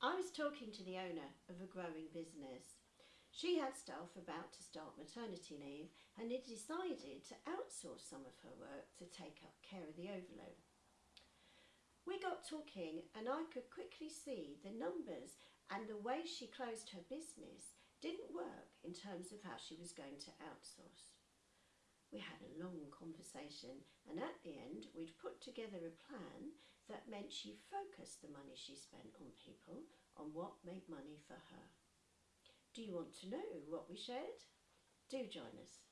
I was talking to the owner of a growing business. She had staff about to start maternity leave and had decided to outsource some of her work to take up care of the overload. We got talking and I could quickly see the numbers and the way she closed her business didn't work in terms of how she was going to outsource. We had a long conversation and at the end we'd put together a plan that meant she focused the money she spent on people on what made money for her. Do you want to know what we shared? Do join us.